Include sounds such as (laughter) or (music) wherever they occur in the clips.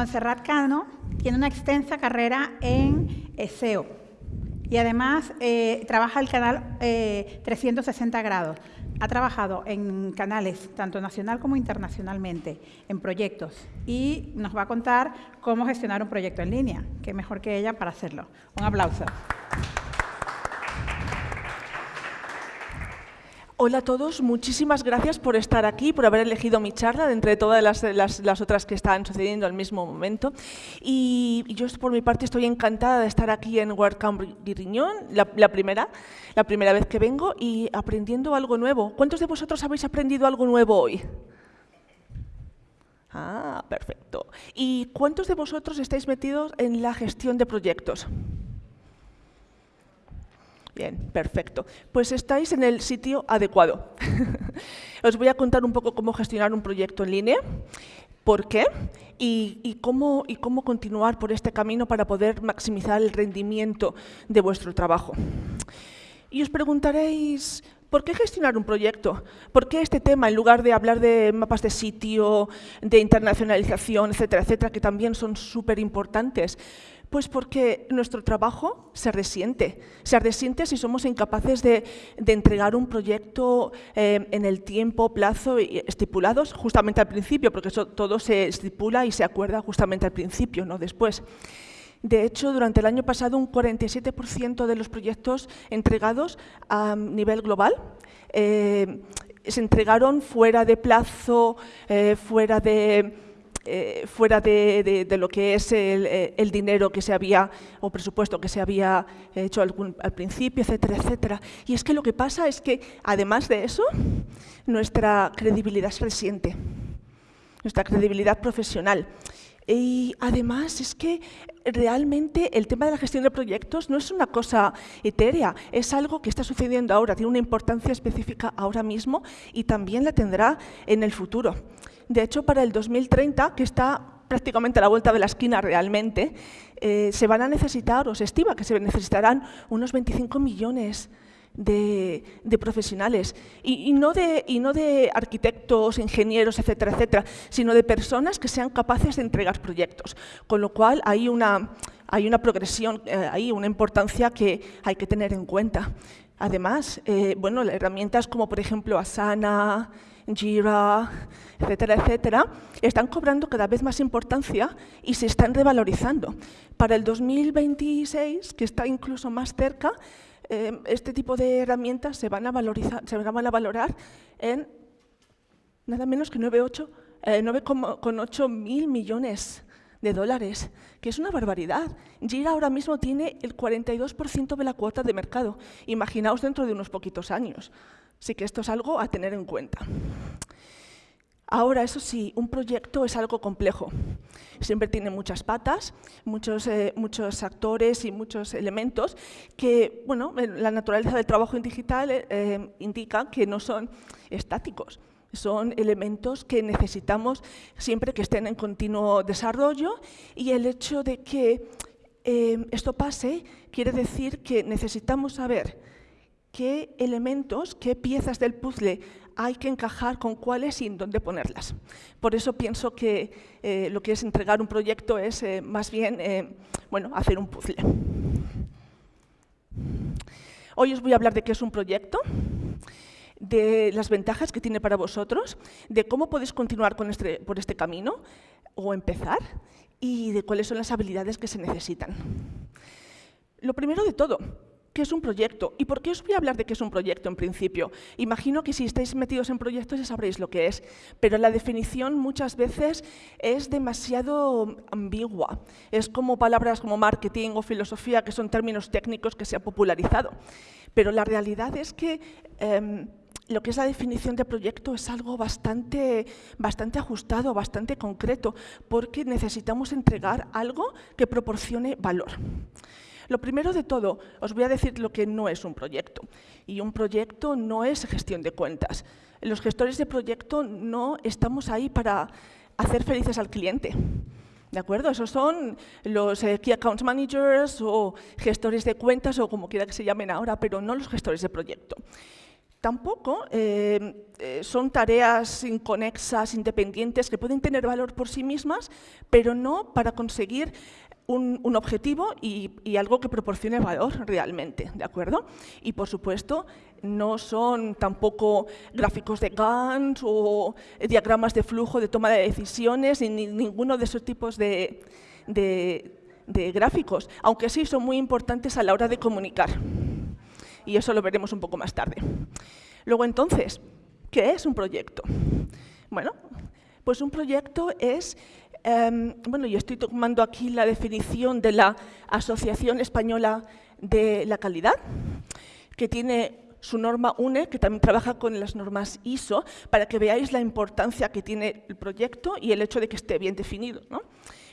Montserrat Cano tiene una extensa carrera en SEO y además eh, trabaja el canal 360 grados. Ha trabajado en canales tanto nacional como internacionalmente, en proyectos, y nos va a contar cómo gestionar un proyecto en línea. Qué mejor que ella para hacerlo. Un aplauso. Hola a todos, muchísimas gracias por estar aquí, por haber elegido mi charla de entre todas las, otras que están sucediendo al mismo momento. Y, yo por mi parte estoy encantada de estar aquí en WordCamp Guiriñón, la, la, primera, la primera vez que vengo y aprendiendo algo nuevo. ¿Cuántos de vosotros habéis aprendido algo nuevo hoy? Ah, perfecto. ¿Y cuántos de vosotros estáis metidos en la gestión de proyectos? Bien, perfecto. Pues estáis en el sitio adecuado. (laughs) Os voy a contar un poco cómo gestionar un proyecto en línea, por qué y, cómo, y cómo continuar por este camino para poder maximizar el rendimiento de vuestro trabajo. Y os preguntaréis, ¿por qué gestionar un proyecto? ¿Por qué este tema en lugar de hablar de mapas de sitio, de internacionalización, etcétera, etcétera, que también son súper importantes? Pues porque nuestro trabajo se resiente. Se resiente si somos incapaces de, entregar un proyecto eh, en el tiempo, plazo estipulados justamente al principio, porque eso todo se estipula y se acuerda justamente al principio, no después. De hecho, durante el año pasado, un 47% de los proyectos entregados a nivel global eh, se entregaron fuera de plazo, eh, fuera de eh, fuera de, lo que es eh, el, dinero que se había, o presupuesto que se había hecho al, principio, etcétera, etcétera. Y es que lo que pasa es que, además de eso, nuestra credibilidad se resiente, nuestra credibilidad profesional. Y además es que realmente el tema de la gestión de proyectos no es una cosa etérea, es algo que está sucediendo ahora, tiene una importancia específica ahora mismo y también la tendrá en el futuro. De hecho, para el 2030, que está prácticamente a la vuelta de la esquina realmente, eh, se van a necesitar, o se estima que se necesitarán unos 25 millones de, profesionales, y, no de, y no de arquitectos, ingenieros, etcétera, etcétera, sino de personas que sean capaces de entregar proyectos. Con lo cual hay una, hay una progresión, eh, hay una importancia que hay que tener en cuenta. Además, eh, bueno, herramientas como por ejemplo Asana, Jira, etcétera, etcétera, están cobrando cada vez más importancia y se están revalorizando. Para el 2026, que está incluso más cerca, eh, este tipo de herramientas se van a, valorizar, se van a valorar en nada menos que 9,8 eh, mil millones de dólares, que es una barbaridad. Jira ahora mismo tiene el 42% de la cuota de mercado. Imaginaos dentro de unos poquitos años. Así que esto es algo a tener en cuenta. Ahora, eso sí, un proyecto es algo complejo. Siempre tiene muchas patas, muchos, eh, actores y muchos elementos que, bueno, la naturaleza del trabajo en digital eh, eh, indica que no son estáticos. Son elementos que necesitamos siempre que estén en continuo desarrollo y el hecho de que esto pase quiere decir que necesitamos saber qué elementos, qué piezas del puzzle hay que encajar con cuáles y en dónde ponerlas. Por eso pienso que eh, lo que es entregar un proyecto es eh, más bien eh, bueno, hacer un puzzle. Hoy os voy a hablar de qué es un proyecto, de las ventajas que tiene para vosotros, de cómo podéis continuar con este, por este camino o empezar y de cuáles son las habilidades que se necesitan. Lo primero de todo, ¿Qué es un proyecto? ¿Y por qué os voy a hablar de qué es un proyecto en principio? Imagino que si estáis metidos en proyectos ya sabréis lo que es, pero la definición muchas veces es demasiado ambigua. Es como palabras como marketing o filosofía, que son términos técnicos que se han popularizado. Pero la realidad es que em, lo que es la definición de proyecto es algo bastante, bastante ajustado, bastante concreto, porque necesitamos entregar algo que proporcione valor. Lo primero de todo, os voy a decir lo que no es un proyecto. Y un proyecto no es gestión de cuentas. Los gestores de proyecto no estamos ahí para hacer felices al cliente. ¿De acuerdo? Esos son los eh, Key Account Managers o gestores de cuentas o como quiera que se llamen ahora, pero no los gestores de proyecto. Tampoco eh, eh, son tareas inconexas, independientes, que pueden tener valor por sí mismas, pero no para conseguir un, objetivo y, algo que proporcione valor realmente, ¿de acuerdo? Y, por supuesto, no son tampoco gráficos de Gantt o diagramas de flujo de toma de decisiones, ni ninguno de esos tipos de, de, gráficos, aunque sí son muy importantes a la hora de comunicar. Y eso lo veremos un poco más tarde. Luego, entonces, ¿qué es un proyecto? Bueno, pues un proyecto es em, bueno, y estoy tomando aquí la definición de la Asociación Española de la Calidad, que tiene su norma UNE, que también trabaja con las normas ISO, para que veáis la importancia que tiene el proyecto y el hecho de que esté bien definido. ¿no?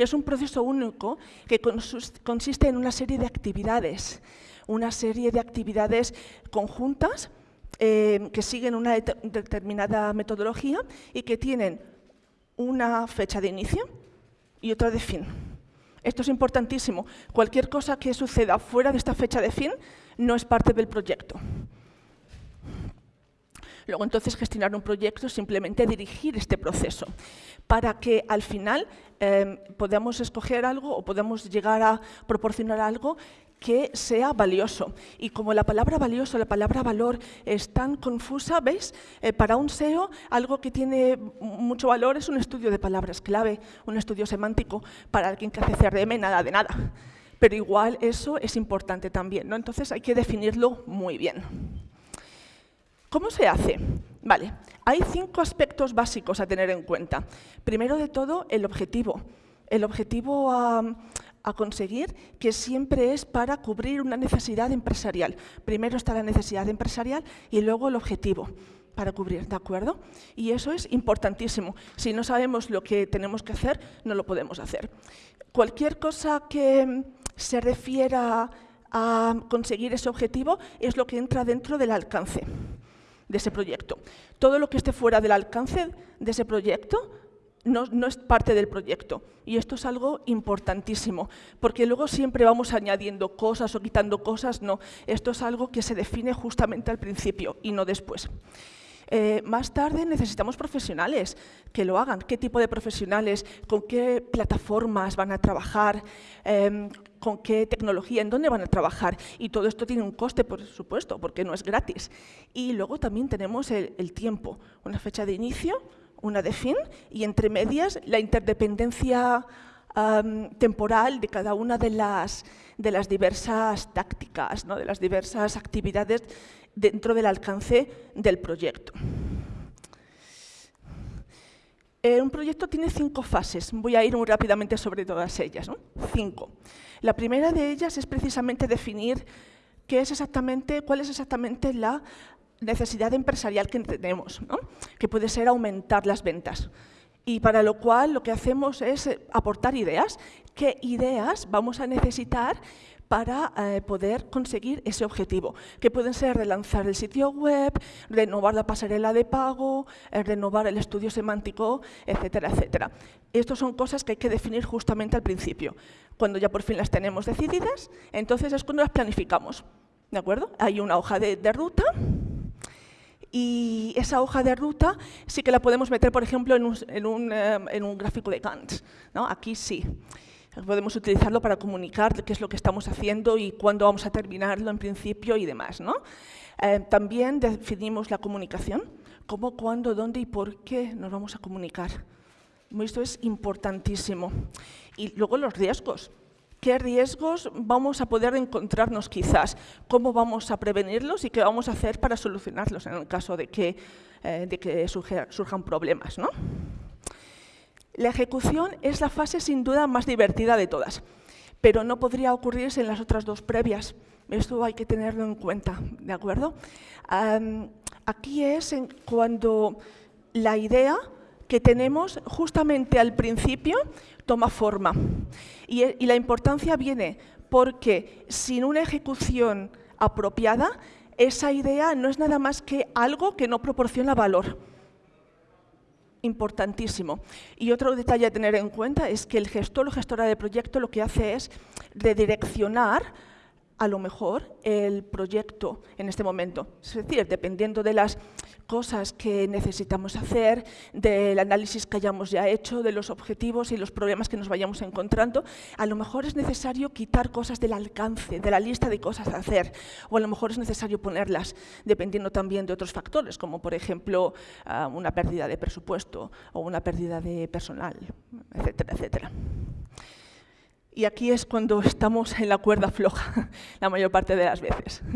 que es un proceso único que consiste en una serie de actividades, una serie de actividades conjuntas eh, que siguen una determinada metodología y que tienen una fecha de inicio y otra de fin. Esto es importantísimo. Cualquier cosa que suceda fuera de esta fecha de fin no es parte del proyecto. Luego entonces gestionar un proyecto es simplemente dirigir este proceso para que al final em, podamos escoger algo o podamos llegar a proporcionar algo que sea valioso. Y como la palabra valioso, la palabra valor es tan confusa, ¿veis? Eh, para un SEO, algo que tiene mucho valor es un estudio de palabras clave, un estudio semántico. Para alguien que hace CRM, nada de nada. Pero igual eso es importante también, ¿no? Entonces hay que definirlo muy bien. ¿Cómo se hace? Vale, hay cinco aspectos básicos a tener en cuenta. Primero de todo, el objetivo. El objetivo a, conseguir que siempre es para cubrir una necesidad empresarial. Primero está la necesidad empresarial y luego el objetivo para cubrir, ¿de acuerdo? Y eso es importantísimo. Si no sabemos lo que tenemos que hacer, no lo podemos hacer. Cualquier cosa que se refiera a conseguir ese objetivo es lo que entra dentro del alcance de ese proyecto. Todo lo que esté fuera del alcance de ese proyecto no, es parte del proyecto. Y esto es algo importantísimo, porque luego siempre vamos añadiendo cosas o quitando cosas. No, esto es algo que se define justamente al principio y no después. Eh, más tarde necesitamos profesionales que lo hagan. ¿Qué tipo de profesionales? ¿Con qué plataformas van a trabajar? Em, ¿Con qué tecnología? ¿En dónde van a trabajar? Y todo esto tiene un coste, por supuesto, porque no es gratis. Y luego también tenemos el, tiempo, una fecha de inicio, una de fin, y entre medias la interdependencia temporal de cada una de las, de las diversas tácticas, ¿no? de las diversas actividades dentro del alcance del proyecto. Eh, un proyecto tiene cinco fases. Voy a ir muy rápidamente sobre todas ellas. Cinco. La primera de ellas es precisamente definir qué es exactamente, cuál es exactamente la necesidad empresarial que tenemos, que puede ser aumentar las ventas. Y para lo cual lo que hacemos es eh, aportar ideas. ¿Qué ideas vamos a necesitar para eh, poder conseguir ese objetivo, que pueden ser relanzar el sitio web, renovar la pasarela de pago, eh, renovar el estudio semántico, etcétera, etcétera. Estas son cosas que hay que definir justamente al principio. Cuando ya por fin las tenemos decididas, entonces es cuando las planificamos. ¿De acuerdo? Hay una hoja de, ruta y esa hoja de ruta sí que la podemos meter, por ejemplo, en un, en un, eh, en un gráfico de Gantt. ¿no? Aquí sí. Podemos utilizarlo para comunicar qué es lo que estamos haciendo y cuándo vamos a terminarlo en principio y demás. ¿no? Eh, también definimos la comunicación, cómo, cuándo, dónde y por qué nos vamos a comunicar. Esto es importantísimo. Y luego los riesgos. ¿Qué riesgos vamos a poder encontrarnos quizás? ¿Cómo vamos a prevenirlos y qué vamos a hacer para solucionarlos en el caso de que, eh, de que surjan problemas? ¿no? La ejecución es la fase sin duda más divertida de todas, pero no podría ocurrirse en las otras dos previas. Esto hay que tenerlo en cuenta, ¿de acuerdo? aquí es cuando la idea que tenemos justamente al principio toma forma. Y, la importancia viene porque sin una ejecución apropiada, esa idea no es nada más que algo que no proporciona valor importantísimo. Y otro detalle a tener en cuenta es que el gestor o gestora de proyecto lo que hace es redireccionar a lo mejor el proyecto en este momento. Es decir, dependiendo de las cosas que necesitamos hacer, del análisis que hayamos ya hecho, de los objetivos y los problemas que nos vayamos encontrando, a lo mejor es necesario quitar cosas del alcance, de la lista de cosas a hacer, o a lo mejor es necesario ponerlas, dependiendo también de otros factores, como por ejemplo ah, una pérdida de presupuesto o una pérdida de personal, etcétera, etcétera. Y aquí es cuando estamos en la cuerda floja, (laughs) la mayor parte de las veces. (laughs)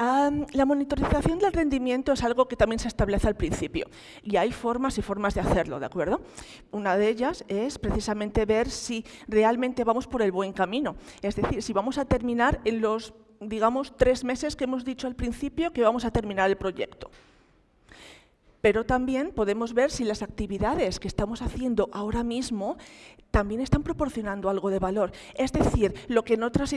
la monitorización del rendimiento es algo que también se establece al principio y hay formas y formas de hacerlo, ¿de acuerdo? Una de ellas es precisamente ver si realmente vamos por el buen camino, es decir, si vamos a terminar en los, digamos, tres meses que hemos dicho al principio que vamos a terminar el proyecto pero también podemos ver si las actividades que estamos haciendo ahora mismo también están proporcionando algo de valor. Es decir, lo que en otras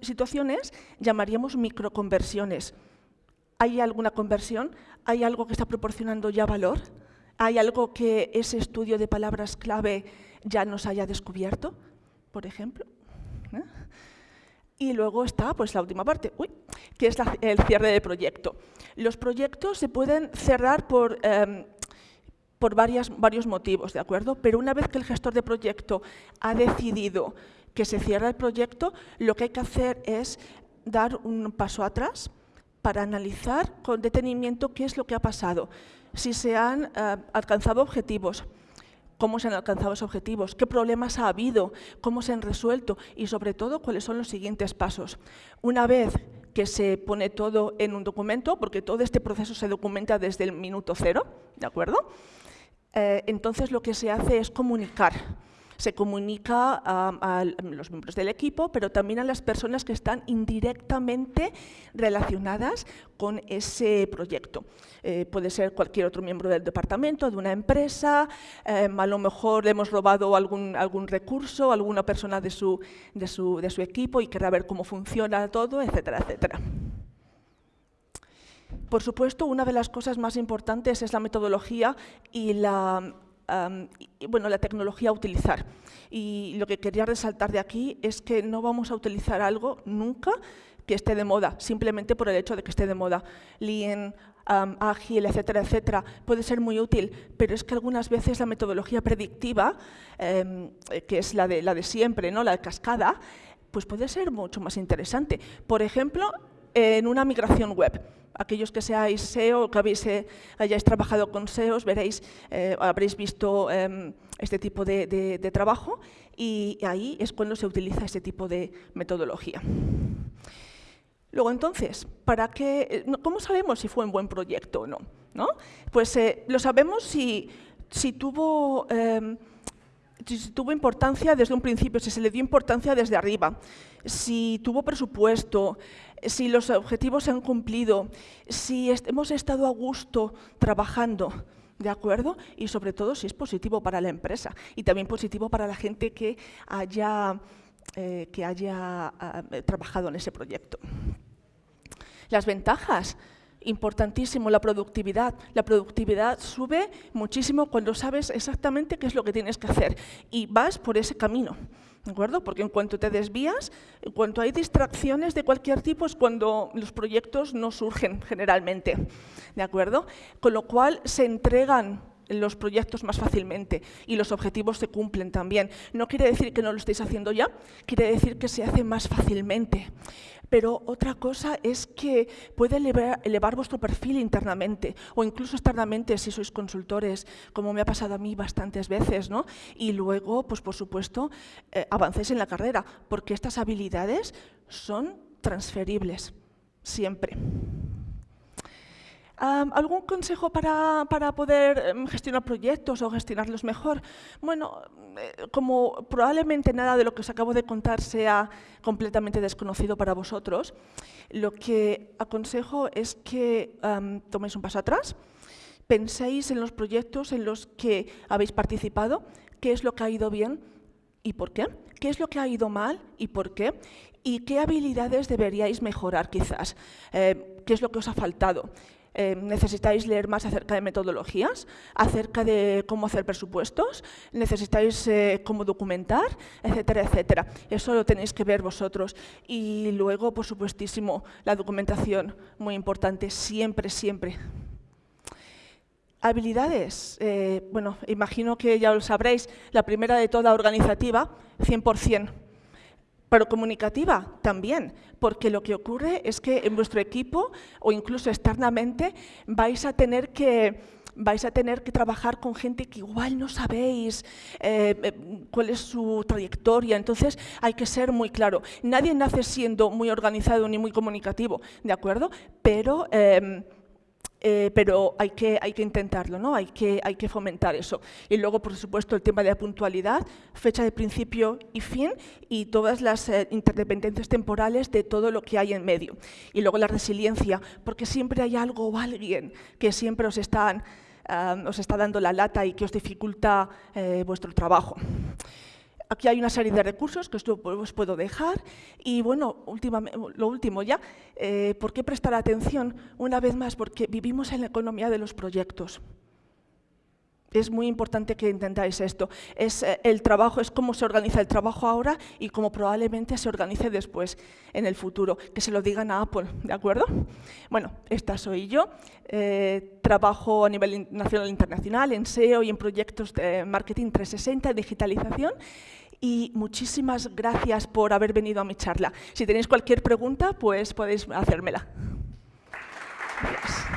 situaciones llamaríamos microconversiones. ¿Hay alguna conversión? ¿Hay algo que está proporcionando ya valor? ¿Hay algo que ese estudio de palabras clave ya nos haya descubierto, por ejemplo? ¿Eh? Y luego está pues, la última parte, que es el cierre del proyecto. Los proyectos se pueden cerrar por, em, por varios motivos, ¿de acuerdo? Pero una vez que el gestor de proyecto ha decidido que se cierra el proyecto, lo que hay que hacer es dar un paso atrás para analizar con detenimiento qué es lo que ha pasado, si se han eh, alcanzado objetivos, cómo se han alcanzado esos objetivos, qué problemas ha habido, cómo se han resuelto y sobre todo cuáles son los siguientes pasos. Una vez que se pone todo en un documento, porque todo este proceso se documenta desde el minuto cero, ¿de acuerdo? Eh, entonces lo que se hace es comunicar se comunica a, los miembros del equipo, pero también a las personas que están indirectamente relacionadas con ese proyecto. Eh, puede ser cualquier otro miembro del departamento, de una empresa, eh, a lo mejor le hemos robado algún, algún recurso, alguna persona de su, de, su, de su equipo y querrá ver cómo funciona todo, etcétera, etcétera. Por supuesto, una de las cosas más importantes es la metodología y la bueno, la tecnología a utilizar. Y lo que quería resaltar de aquí es que no vamos a utilizar algo nunca que esté de moda, simplemente por el hecho de que esté de moda. Lean, ágil, etcétera, etcétera, puede ser muy útil, pero es que algunas veces la metodología predictiva, em, que es la de, la de siempre, ¿no? la de cascada, pues puede ser mucho más interesante. Por ejemplo, en una migración web. Aquellos que seáis SEO, que habéis, eh, hayáis trabajado con SEOs, veréis, eh, habréis visto em, este tipo de, trabajo y ahí es cuando se utiliza este tipo de metodología. Luego, entonces, ¿para qué, eh, ¿cómo sabemos si fue un buen proyecto o no? ¿No? Pues lo sabemos si, si tuvo em, si tuvo importancia desde un principio, si se le dio importancia desde arriba, si tuvo presupuesto, si los objetivos se han cumplido, si hemos estado a gusto trabajando, ¿de acuerdo? Y sobre todo si es positivo para la empresa y también positivo para la gente que haya, eh, que haya eh, trabajado en ese proyecto. Las ventajas importantísimo la productividad. La productividad sube muchísimo cuando sabes exactamente qué es lo que tienes que hacer y vas por ese camino. ¿De acuerdo? Porque en cuanto te desvías, en cuanto hay distracciones de cualquier tipo, es cuando los proyectos no surgen generalmente. ¿De acuerdo? Con lo cual se entregan los proyectos más fácilmente y los objetivos se cumplen también. No quiere decir que no lo estéis haciendo ya, quiere decir que se hace más fácilmente. Pero otra cosa es que puede elevar, vuestro perfil internamente o incluso externamente si sois consultores, como me ha pasado a mí bastantes veces, ¿no? Y luego, pues por supuesto, eh, avancéis en la carrera, porque estas habilidades son transferibles, siempre. ¿Algún consejo para, poder em, gestionar proyectos o gestionarlos mejor? Bueno, eh, como probablemente nada de lo que os acabo de contar sea completamente desconocido para vosotros, lo que aconsejo es que toméis un paso atrás, penséis en los proyectos en los que habéis participado, qué es lo que ha ido bien y por qué, qué es lo que ha ido mal y por qué, y qué habilidades deberíais mejorar quizás, eh, qué es lo que os ha faltado. Eh, necesitáis leer más acerca de metodologías, acerca de cómo hacer presupuestos, necesitáis eh, cómo documentar, etcétera, etcétera. Eso lo tenéis que ver vosotros. Y luego, por supuestísimo, la documentación, muy importante, siempre, siempre. Habilidades, eh, bueno, imagino que ya lo sabréis, la primera de toda organizativa, 100%. Pero comunicativa también, porque lo que ocurre es que en vuestro equipo o incluso externamente vais a tener que vais a tener que trabajar con gente que igual no sabéis eh, eh, cuál es su trayectoria, entonces hay que ser muy claro. Nadie nace siendo muy organizado ni muy comunicativo, ¿de acuerdo? Pero... Em, eh, pero hay que, hay que intentarlo, ¿no? hay, que, hay que fomentar eso. Y luego, por supuesto, el tema de la puntualidad, fecha de principio y fin y todas las eh, interdependencias temporales de todo lo que hay en medio. Y luego la resiliencia, porque siempre hay algo o alguien que siempre os, están, ah, os está dando la lata y que os dificulta eh, vuestro trabajo. Aquí hay una serie de recursos que os puedo dejar y bueno, lo último ya, eh, ¿por qué prestar atención? Una vez más, porque vivimos en la economía de los proyectos. Es muy importante que intentáis esto. Es eh, el trabajo, es cómo se organiza el trabajo ahora y cómo probablemente se organice después, en el futuro. Que se lo digan a Apple, ¿de acuerdo? Bueno, esta soy yo. Eh, trabajo a nivel nacional e internacional en SEO y en proyectos de marketing 360, digitalización. Y muchísimas gracias por haber venido a mi charla. Si tenéis cualquier pregunta, pues podéis hacérmela. Gracias.